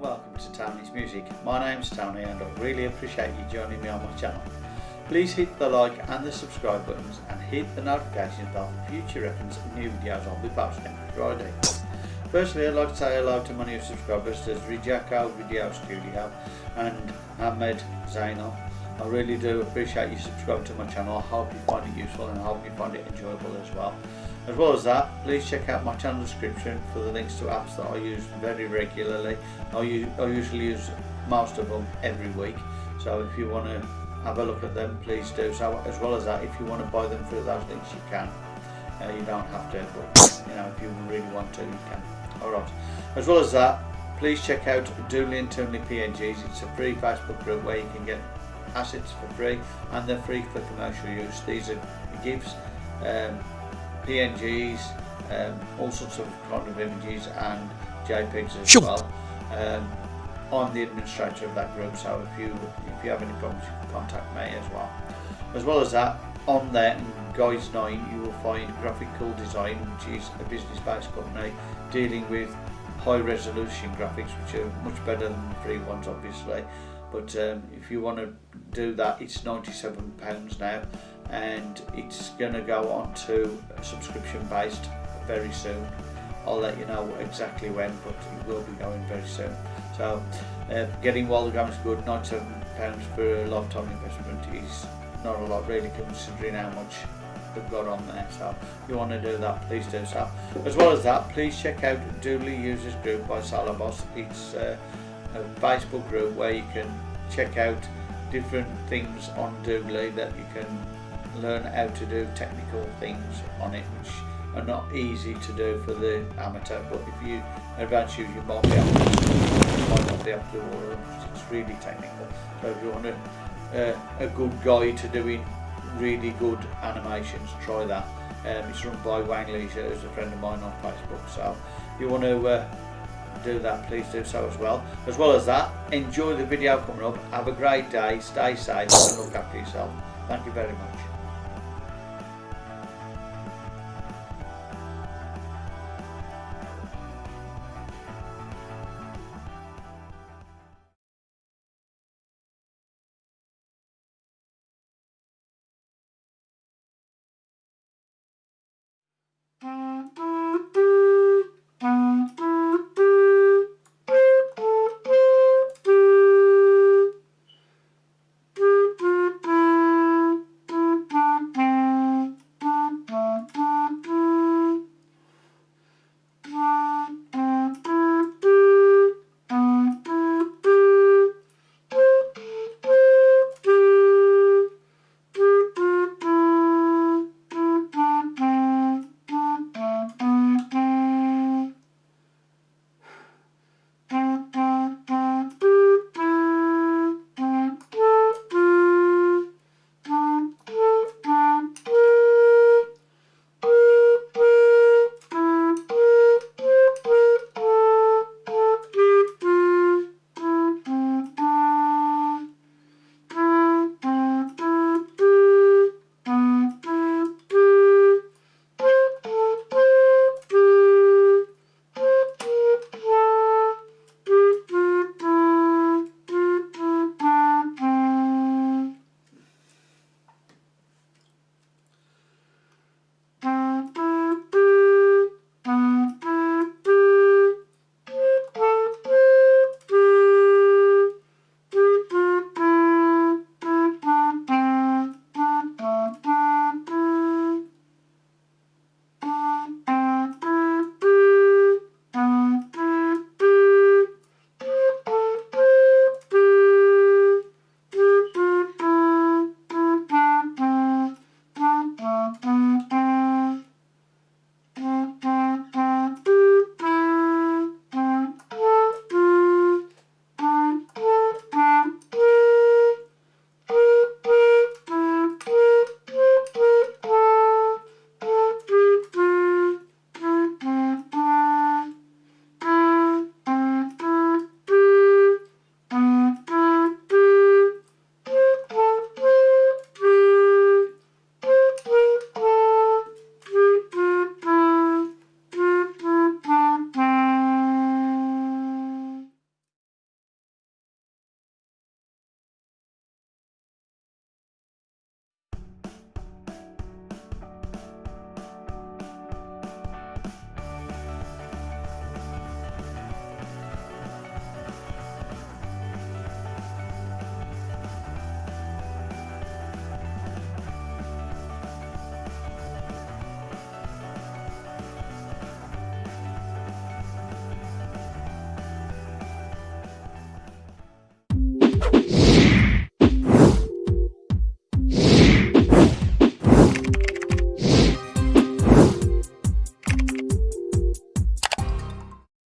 Welcome to Tony's Music. My name's Tony and I really appreciate you joining me on my channel. Please hit the like and the subscribe buttons and hit the notification bell for future reference of new videos I'll be posting every Friday. Firstly I'd like to say hello to my new subscribers, there's Rijako Video Studio and Ahmed Zainal. I really do appreciate you subscribing to my channel, I hope you find it useful and I hope you find it enjoyable as well. As well as that, please check out my channel description for the links to apps that I use very regularly. I, usually use most of them every week, so if you want to have a look at them, please do so. As well as that, if you want to buy them through those links, you can. Uh, you don't have to, but you know, if you really want to, you can. Alright. As well as that, please check out Doodly and Toonly PNGs. It's a free Facebook group where you can get assets for free and they're free for commercial use. These are GIFs. Um, PNGs, um, all sorts of kind of images and JPEGs as sure. well. Um, I'm the administrator of that group, so if you if you have any problems, you can contact me as well. As well as that, on there in Guys 9 you will find Graphical Design, which is a business-based company dealing with high resolution graphics, which are much better than the free ones, obviously. But um, if you want to do that, it's £97 now and it's going to go on to subscription based very soon. I'll let you know exactly when but it will be going very soon. So uh, getting the is good. 97 pounds for a lifetime investment is not a lot really considering how much they've got on there. So if you want to do that please do so. As well as that please check out Doodly Users Group by Salabos it's uh, a Facebook group where you can check out different things on Doodly that you can learn how to do technical things on it which are not easy to do for the amateur but if you advance you might be able to, might not be able to do it's really technical. So if you want a, a good guide to doing really good animations try that. Um, it's run by Wang Leisure who's a friend of mine on Facebook. So if you want to uh, do that, please do so as well. As well as that, enjoy the video coming up, have a great day, stay safe and look after yourself. Thank you very much.